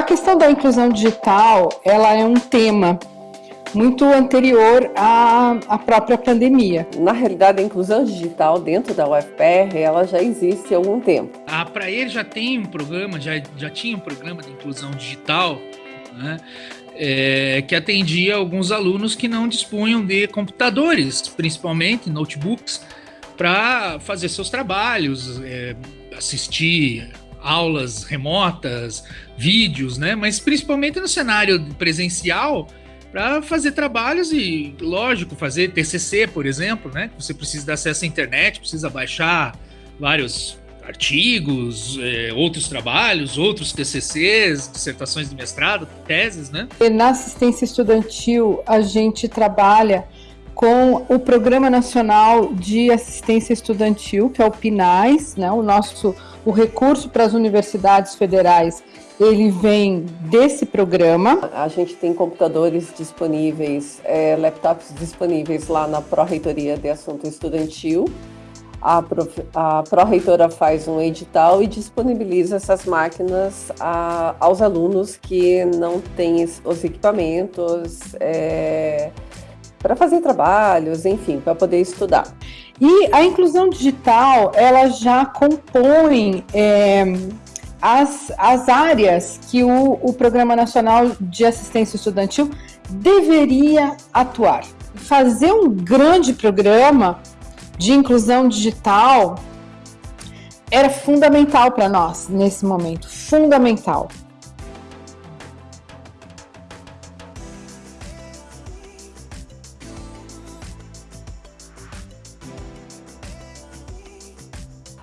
A questão da inclusão digital, ela é um tema muito anterior à, à própria pandemia. Na realidade, a inclusão digital dentro da UFPR, ela já existe há algum tempo. A Praer já tem um programa, já, já tinha um programa de inclusão digital, né? É, que atendia alguns alunos que não dispunham de computadores, principalmente notebooks, para fazer seus trabalhos, é, assistir aulas remotas, vídeos, né? Mas principalmente no cenário presencial, para fazer trabalhos e, lógico, fazer TCC, por exemplo, né? Você precisa de acesso à internet, precisa baixar vários artigos, é, outros trabalhos, outros TCCs, dissertações de mestrado, teses, né? E na assistência estudantil, a gente trabalha com o Programa Nacional de Assistência Estudantil, que é o PNAES, né? O nosso o recurso para as universidades federais ele vem desse programa. A gente tem computadores disponíveis, é, laptops disponíveis lá na Pró-Reitoria de Assunto Estudantil. A, pró-reitora faz um edital e disponibiliza essas máquinas a, aos alunos que não têm os equipamentos é, para fazer trabalhos, enfim, para poder estudar. E a inclusão digital, ela já compõe é, as, as áreas que o, o Programa Nacional de Assistência Estudantil deveria atuar. Fazer um grande programa de inclusão digital era fundamental para nós nesse momento, fundamental.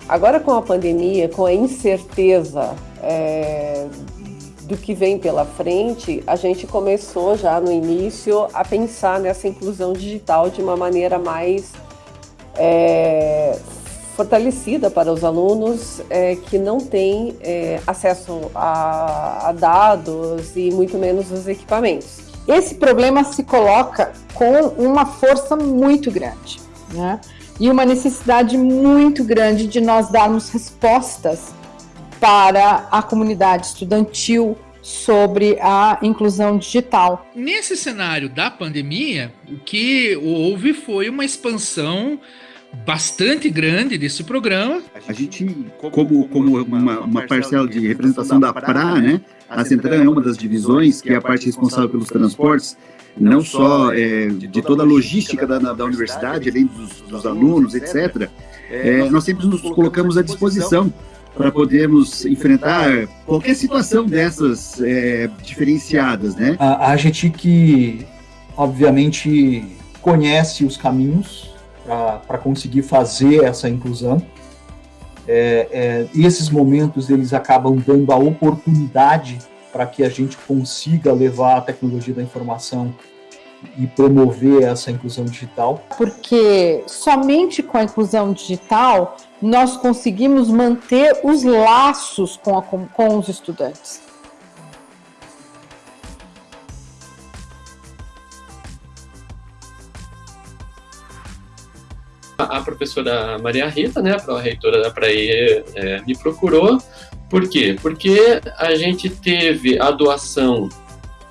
Agora com a pandemia, com a incerteza é, do que vem pela frente, a gente começou já no início a pensar nessa inclusão digital de uma maneira mais é, fortalecida para os alunos é, que não têm é, acesso a, a dados e muito menos os equipamentos. Esse problema se coloca com uma força muito grande, né? E uma necessidade muito grande de nós darmos respostas para a comunidade estudantil sobre a inclusão digital. Nesse cenário da pandemia, o que houve foi uma expansão bastante grande desse programa. A gente, como, como uma, uma parcela de representação da PRA, né? A Central é uma das divisões, que é a parte responsável pelos transportes, não só é, de toda a logística da, da universidade, além dos, dos alunos, etc., é, nós sempre nos colocamos à disposição para podermos enfrentar qualquer situação dessas é, diferenciadas, né? A, a gente que, obviamente, conhece os caminhos para conseguir fazer essa inclusão, é, é, esses momentos eles acabam dando a oportunidade para que a gente consiga levar a tecnologia da informação e promover essa inclusão digital? Porque somente com a inclusão digital nós conseguimos manter os laços com, a, com os estudantes. A professora Maria Rita, né, a reitora da Praia, é, me procurou por quê? Porque a gente teve a doação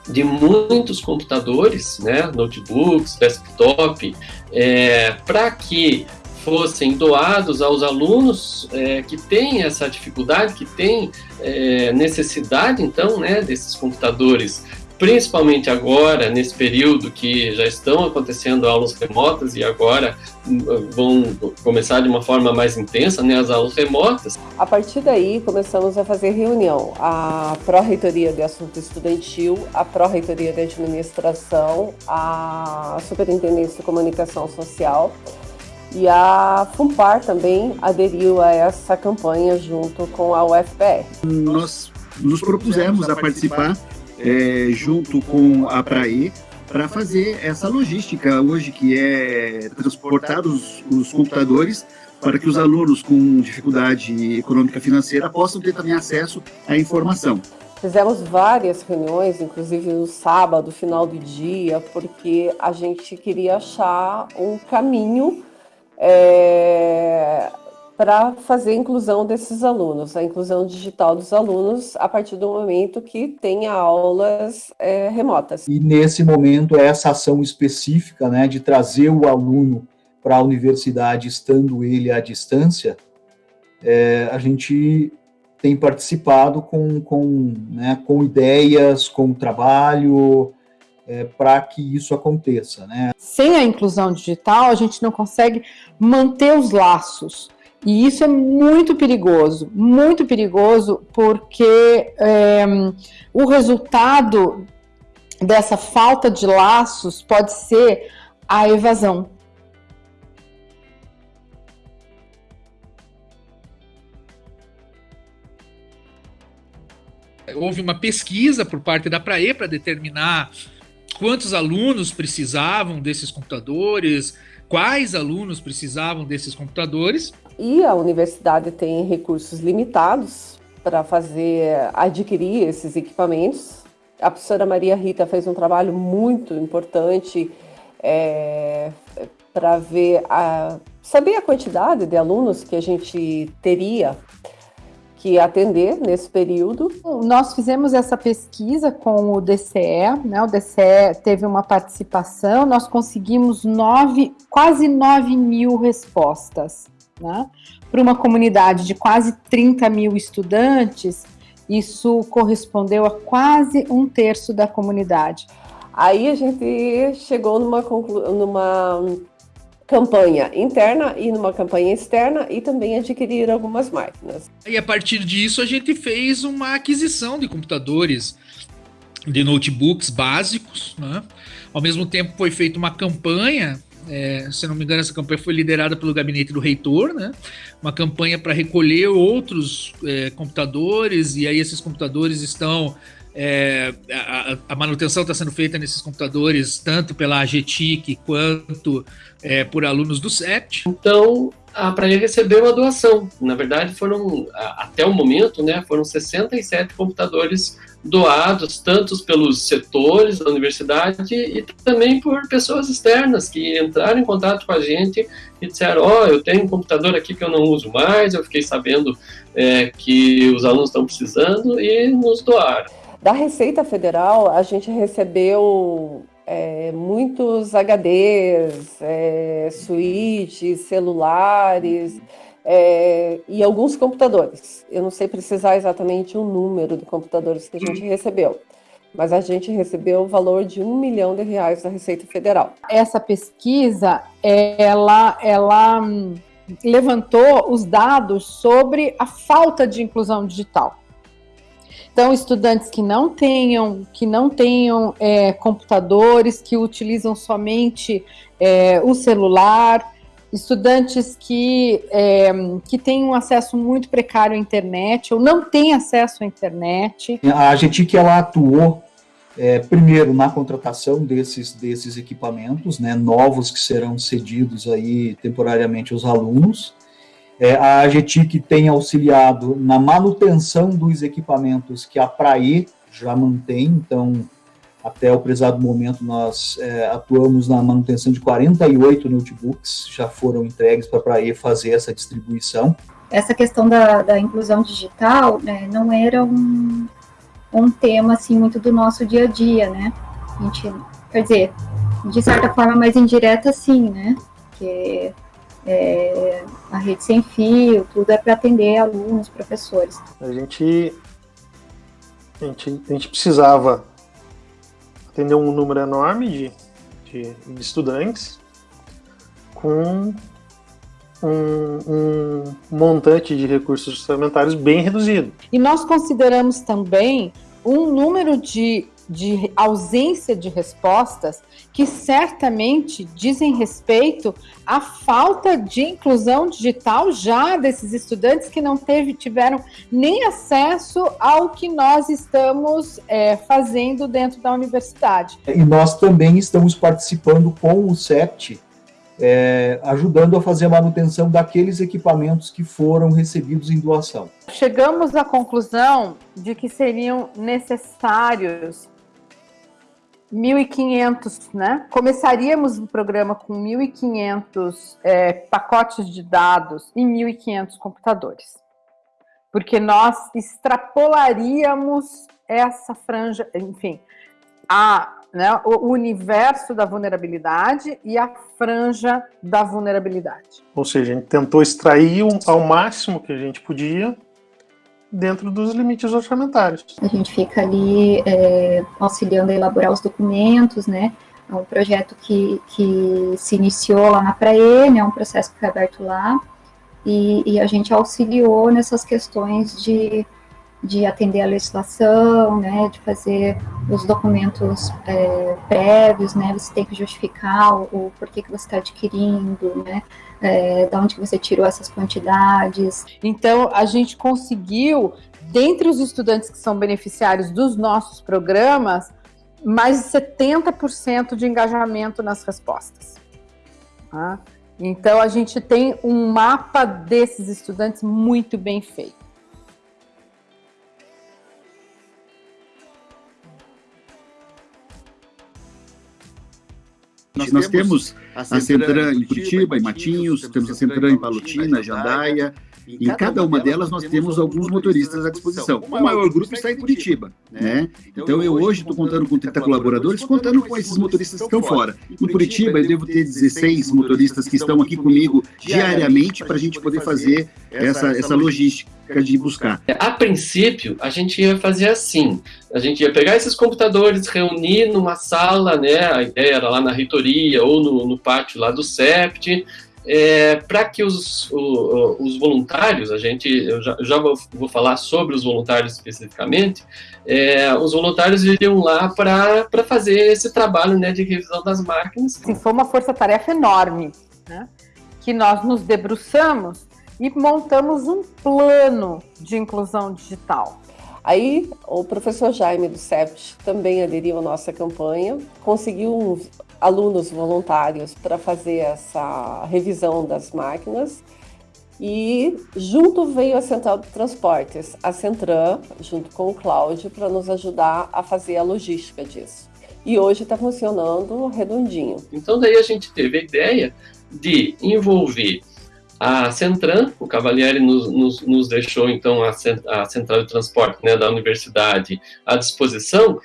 de muitos computadores, né, notebooks, desktop, é, para que fossem doados aos alunos é, que têm essa dificuldade, que têm é, necessidade, então, né, desses computadores principalmente agora, nesse período que já estão acontecendo aulas remotas e agora hum, vão começar de uma forma mais intensa, né, as aulas remotas. A partir daí, começamos a fazer reunião. A Pró-Reitoria de Assunto Estudantil, a Pró-Reitoria de Administração, a Superintendência de Comunicação Social e a FUNPAR também aderiu a essa campanha junto com a UFPR. Nós nos propusemos a participar é, junto com a Prae para fazer essa logística hoje, que é transportar os, os computadores para que os alunos com dificuldade econômica financeira possam ter também acesso à informação. Fizemos várias reuniões, inclusive no sábado, final do dia, porque a gente queria achar um caminho é, para fazer a inclusão desses alunos, a inclusão digital dos alunos a partir do momento que tenha aulas é, remotas. E nesse momento, essa ação específica né, de trazer o aluno para a universidade, estando ele à distância, é, a gente tem participado com, com, né, com ideias, com trabalho, é, para que isso aconteça. Né? Sem a inclusão digital, a gente não consegue manter os laços. E isso é muito perigoso, muito perigoso, porque é, o resultado dessa falta de laços pode ser a evasão. Houve uma pesquisa por parte da Prae para determinar quantos alunos precisavam desses computadores, quais alunos precisavam desses computadores. E a universidade tem recursos limitados para fazer adquirir esses equipamentos. A professora Maria Rita fez um trabalho muito importante é, para ver a, saber a quantidade de alunos que a gente teria que atender nesse período. Nós fizemos essa pesquisa com o DCE, né? O DCE teve uma participação, nós conseguimos nove, quase 9 mil respostas, né? Para uma comunidade de quase 30 mil estudantes, isso correspondeu a quase um terço da comunidade. Aí a gente chegou numa, numa campanha interna e numa campanha externa e também adquirir algumas máquinas. E a partir disso a gente fez uma aquisição de computadores, de notebooks básicos, né? Ao mesmo tempo foi feita uma campanha é, se não me engano, essa campanha foi liderada pelo gabinete do reitor, né? Uma campanha para recolher outros é, computadores, e aí esses computadores estão é, a, a, manutenção está sendo feita nesses computadores tanto pela AGTIC quanto é, por alunos do CEPT. Então, a Praia recebeu uma doação. Na verdade, foram, até o momento, né, foram 67 computadores doados, tanto pelos setores da universidade e também por pessoas externas que entraram em contato com a gente e disseram: Ó, oh, eu tenho um computador aqui que eu não uso mais, eu fiquei sabendo é, que os alunos estão precisando e nos doaram. Da Receita Federal, a gente recebeu é, muitos HDs, é, switches, celulares é, e alguns computadores. Eu não sei precisar exatamente o número de computadores que a gente recebeu, mas a gente recebeu o valor de um milhão de reais da Receita Federal. Essa pesquisa, ela, ela hum, levantou os dados sobre a falta de inclusão digital. Então, estudantes que não tenham, que não tenham é, computadores, que utilizam somente é, o celular, estudantes que, é, que têm um acesso muito precário à internet ou não têm acesso à internet. A que ela atuou é, primeiro na contratação desses, desses equipamentos, né, novos que serão cedidos aí temporariamente aos alunos, é, a AGTIC tem auxiliado na manutenção dos equipamentos que a PRAE já mantém, então, até o prezado momento, nós é, atuamos na manutenção de 48 notebooks, já foram entregues para a PRAE fazer essa distribuição. Essa questão da, da inclusão digital né, não era um, um tema assim, muito do nosso dia a dia, né? A gente, quer dizer, de certa forma mais indireta, sim, né? Porque é, a rede sem fio, tudo é para atender alunos, professores. A gente, a gente, a gente precisava atender um número enorme de, de, de estudantes com um, um, montante de recursos orçamentários bem reduzido. E nós consideramos também um número de de ausência de respostas que certamente dizem respeito à falta de inclusão digital já desses estudantes que não teve, tiveram nem acesso ao que nós estamos é, fazendo dentro da universidade. E nós também estamos participando com o CEPT é, ajudando a fazer a manutenção daqueles equipamentos que foram recebidos em doação. Chegamos à conclusão de que seriam necessários 1.500, né? Começaríamos o programa com 1.500 é, pacotes de dados e 1.500 computadores, porque nós extrapolaríamos essa franja, enfim, a, né, o universo da vulnerabilidade e a franja da vulnerabilidade. Ou seja, a gente tentou extrair ao máximo que a gente podia dentro dos limites orçamentários. A gente fica ali é, auxiliando a elaborar os documentos, né? É um projeto que, que se iniciou lá na Praê, né? Um processo que foi aberto lá. E, e a gente auxiliou nessas questões de, de atender a legislação, né? De fazer os documentos é, prévios, né? Você tem que justificar o, o porquê que você está adquirindo, né? é, da onde que você tirou essas quantidades. Então, a gente conseguiu, dentre os estudantes que são beneficiários dos nossos programas, mais de 70% de engajamento nas respostas. Tá? Então, a gente tem um mapa desses estudantes muito bem feito. Nós, nós temos a Centran em Curitiba, em Matinhos, temos a Centran em Palotina, Jandaia, em cada uma delas nós temos alguns motoristas à disposição. O maior grupo está em Curitiba, né? Então eu hoje estou contando com 30 colaboradores, contando com esses motoristas que estão fora. Em Curitiba eu devo ter 16 motoristas que estão aqui comigo diariamente para a gente poder fazer essa, essa logística de buscar. A princípio, a gente ia fazer assim, a gente ia pegar esses computadores, reunir numa sala, né, a ideia era lá na reitoria ou no, no pátio lá do SEPT, é, para que os, o, os voluntários, a gente, eu já, já vou, vou, falar sobre os voluntários especificamente, é, os voluntários iriam lá para fazer esse trabalho né, de revisão das máquinas. Sim, foi uma força-tarefa enorme, né, que nós nos debruçamos e montamos um plano de inclusão digital. Aí, o professor Jaime do CEPT também aderiu à nossa campanha, conseguiu alunos voluntários para fazer essa revisão das máquinas e junto veio a Central de Transportes, a Centran, junto com o Cláudio, para nos ajudar a fazer a logística disso. E hoje está funcionando redondinho. Então daí a gente teve a ideia de envolver a Centran, o Cavalieri nos, nos, nos deixou então a, a, Central de Transporte né, da universidade à disposição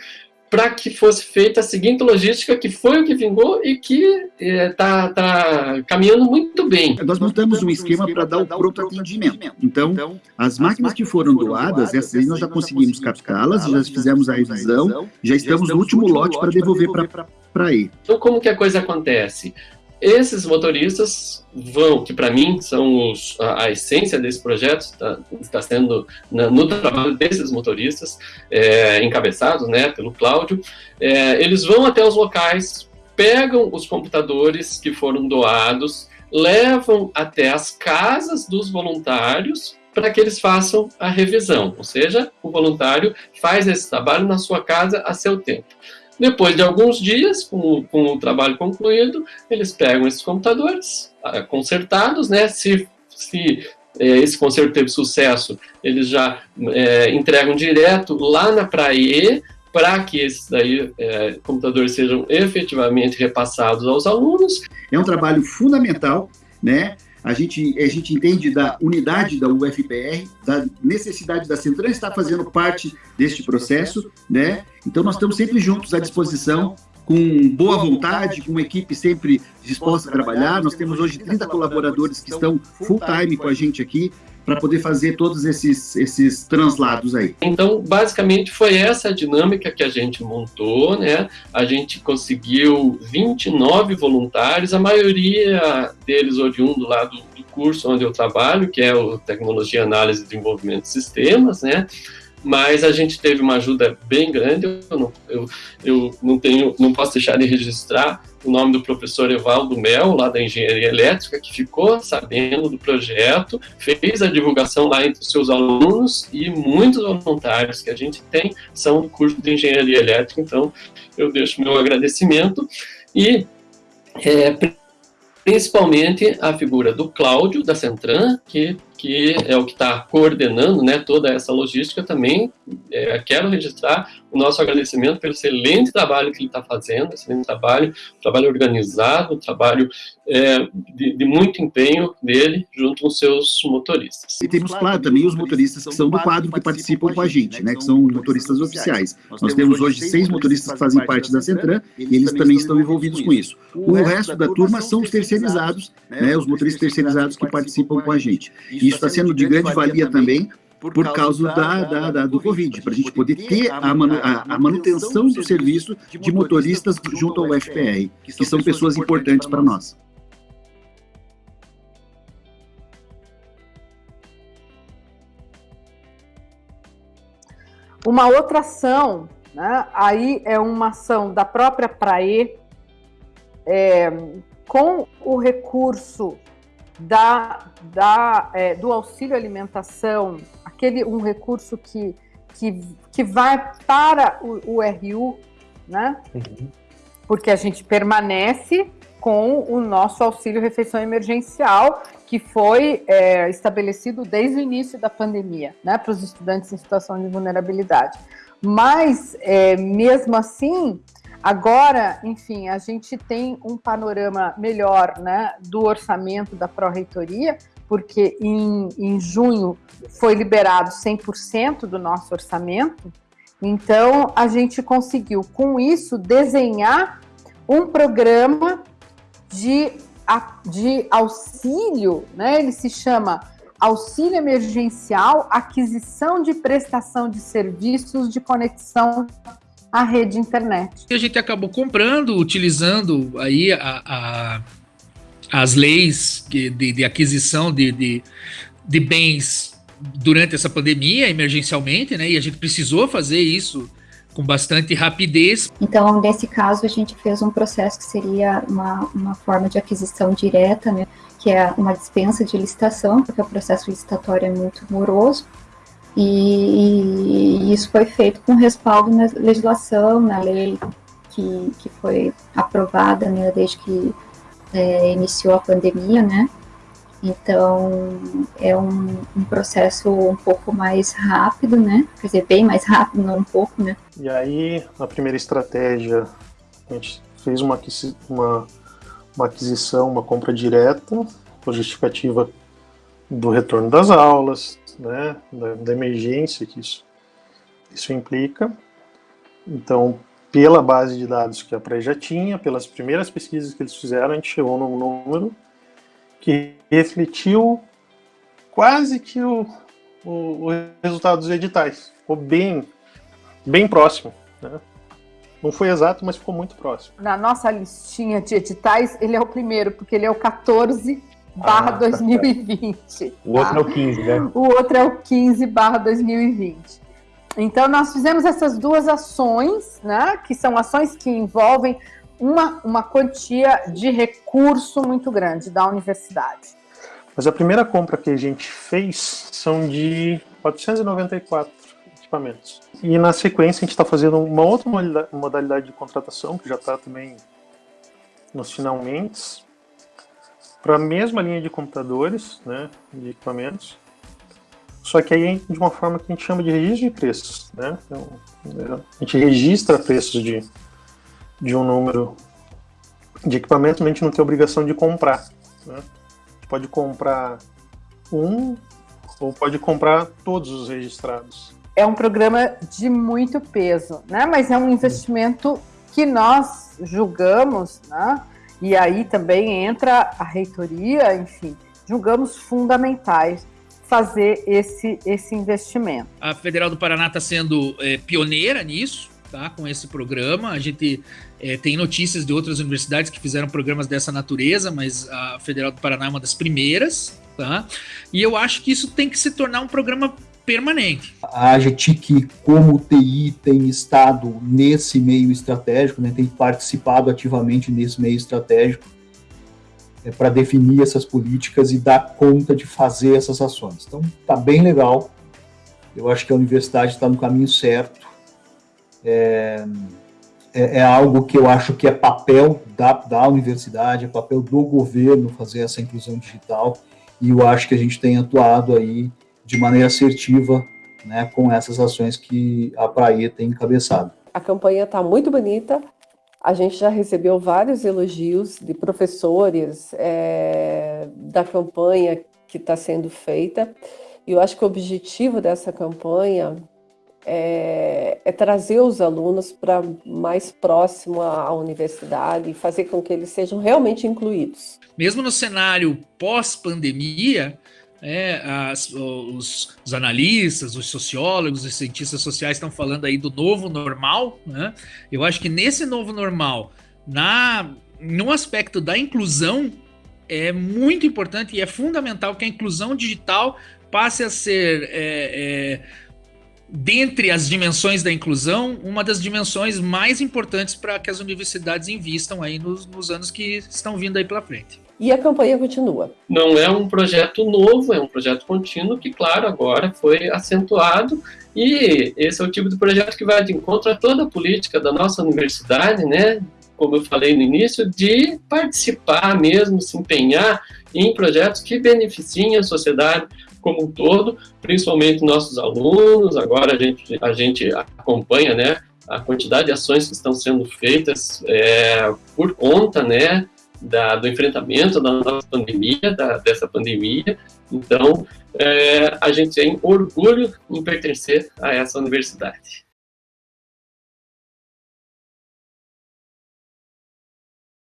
para que fosse feita a seguinte logística, que foi o que vingou e que está é, tá caminhando muito bem. Nós montamos um esquema para dar o pronto atendimento. Então, as máquinas que foram doadas, essas aí nós já conseguimos captá-las, já fizemos a revisão, já estamos no último lote para devolver para aí. Então, como que a coisa acontece? Esses motoristas vão, que para mim são os, a, a, essência desse projeto, está, está sendo na, no trabalho desses motoristas, é, encabeçados né, pelo Cláudio, é, eles vão até os locais, pegam os computadores que foram doados, levam até as casas dos voluntários para que eles façam a revisão, ou seja, o voluntário faz esse trabalho na sua casa a seu tempo. Depois de alguns dias, com, com o trabalho concluído, eles pegam esses computadores ah, consertados, né? Se, se é, esse conserto teve sucesso, eles já é, entregam direto lá na praia para que esses daí, é, computadores sejam efetivamente repassados aos alunos. É um trabalho fundamental, né? A gente, a gente entende da unidade da UFPR, da necessidade da Centran estar fazendo parte deste processo, né? Então nós estamos sempre juntos à disposição, com boa vontade, com uma equipe sempre disposta a trabalhar. Nós temos hoje 30 colaboradores que estão full time com a gente aqui para poder fazer todos esses, esses translados aí. Então, basicamente, foi essa a dinâmica que a gente montou, né? A gente conseguiu 29 voluntários, a maioria deles oriundo lá do, do curso onde eu trabalho, que é o Tecnologia, Análise e Desenvolvimento de Sistemas, né? mas a gente teve uma ajuda bem grande. Eu não, eu, eu não tenho, não posso deixar de registrar o nome do professor Evaldo Mel, lá da Engenharia Elétrica, que ficou sabendo do projeto, fez a divulgação lá entre os seus alunos e muitos voluntários que a gente tem são do curso de Engenharia Elétrica. Então, eu deixo meu agradecimento e é, principalmente a figura do Cláudio, da Centran, que que é o que está coordenando né, toda essa logística, também é, quero registrar o nosso agradecimento pelo excelente trabalho que ele está fazendo, excelente trabalho, trabalho organizado, trabalho é, de, de, muito empenho dele junto com seus motoristas. E temos, claro, também os motoristas que são do quadro que participam com a gente, né, que são motoristas oficiais. Nós temos hoje seis motoristas que fazem parte da Centran e eles também estão envolvidos com isso. O resto da turma são os terceirizados, né, os motoristas terceirizados que participam com a gente. Isso está sendo de grande valia também por causa da, da, da do Covid, para a gente poder ter a, manu, a, a, manutenção do serviço de motoristas junto ao FPR, que são pessoas importantes para nós. Uma outra ação, né, aí é uma ação da própria Prae, é, com o recurso da, da, é, do auxílio alimentação, aquele um recurso que, que, que vai para o, o RU, né? Uhum. Porque a gente permanece com o nosso auxílio refeição emergencial, que foi é, estabelecido desde o início da pandemia, né, para os estudantes em situação de vulnerabilidade. Mas, é, mesmo assim, Agora, enfim, a gente tem um panorama melhor né, do orçamento da Pró-Reitoria, porque em, em junho foi liberado 100% do nosso orçamento, então a gente conseguiu, com isso, desenhar um programa de, de auxílio, né? ele se chama Auxílio Emergencial Aquisição de Prestação de Serviços de Conexão a rede internet. E a gente acabou comprando, utilizando aí a, a as leis de, de aquisição de, de, de, bens durante essa pandemia, emergencialmente, né? E a gente precisou fazer isso com bastante rapidez. Então, nesse caso, a gente fez um processo que seria uma, uma forma de aquisição direta, né? Que é uma dispensa de licitação, porque o processo licitatório é muito moroso. E, e, isso foi feito com respaldo na legislação, na lei que, que foi aprovada né, desde que é, iniciou a pandemia, né? Então, é um, um, processo um pouco mais rápido, né? Quer dizer, bem mais rápido, não um pouco, né? E aí, a primeira estratégia, a gente fez uma, uma, uma aquisição, uma compra direta, por justificativa do retorno das aulas, né, da, da emergência que isso, isso implica. Então, pela base de dados que a Pré já tinha, pelas primeiras pesquisas que eles fizeram, a gente chegou num número que refletiu quase que o, o, o resultado dos editais. Ficou bem, bem próximo. Né? Não foi exato, mas ficou muito próximo. Na nossa listinha de editais, ele é o primeiro, porque ele é o 14 barra ah, 2020. O outro tá? é o 15, né? O outro é o 15 barra 2020. Então, nós fizemos essas duas ações, né, que são ações que envolvem uma, uma quantia de recurso muito grande da universidade. Mas a primeira compra que a gente fez são de 494 equipamentos. E na sequência a gente está fazendo uma outra modalidade de contratação, que já está também nos finalmente, para a mesma linha de computadores, né, de equipamentos, só que aí de uma forma que a gente chama de registro de preços. Né? Então, é, a gente registra preços de, de um número de equipamentos, mas a gente não tem obrigação de comprar. Né? A gente pode comprar um ou pode comprar todos os registrados. É um programa de muito peso, né? mas é um investimento que nós julgamos né? E aí também entra a reitoria, enfim, julgamos fundamentais fazer esse, esse investimento. A Federal do Paraná está sendo é, pioneira nisso, tá? Com esse programa. A gente é, tem notícias de outras universidades que fizeram programas dessa natureza, mas a Federal do Paraná é uma das primeiras, tá? E eu acho que isso tem que se tornar um programa permanente. A AGTIC, como TI, tem estado nesse meio estratégico, né, tem participado ativamente nesse meio estratégico é, para definir essas políticas e dar conta de fazer essas ações. Então, está bem legal. Eu acho que a universidade está no caminho certo. É, é, é, algo que eu acho que é papel da, da universidade, é papel do governo fazer essa inclusão digital e eu acho que a gente tem atuado aí de maneira assertiva né, com essas ações que a Praia tem encabeçado. A campanha está muito bonita, a gente já recebeu vários elogios de professores é, da campanha que está sendo feita, e eu acho que o objetivo dessa campanha é, é trazer os alunos para mais próximo à universidade e fazer com que eles sejam realmente incluídos. Mesmo no cenário pós-pandemia, é, as, os, os, analistas, os sociólogos, os cientistas sociais estão falando aí do novo normal, né? Eu acho que nesse novo normal, na no aspecto da inclusão, é muito importante e é fundamental que a inclusão digital passe a ser é, é, dentre as dimensões da inclusão, uma das dimensões mais importantes para que as universidades invistam aí nos, nos, anos que estão vindo aí pela frente. E a campanha continua. Não é um projeto novo, é um projeto contínuo que, claro, agora foi acentuado e esse é o tipo de projeto que vai de encontro a toda a política da nossa universidade, né? Como eu falei no início, de participar mesmo, se empenhar em projetos que beneficiem a sociedade, como um todo, principalmente nossos alunos. Agora a gente, a gente acompanha né, a quantidade de ações que estão sendo feitas é, por conta né, da, do enfrentamento da nossa pandemia, da, dessa pandemia. Então, é, a gente tem orgulho em pertencer a essa universidade.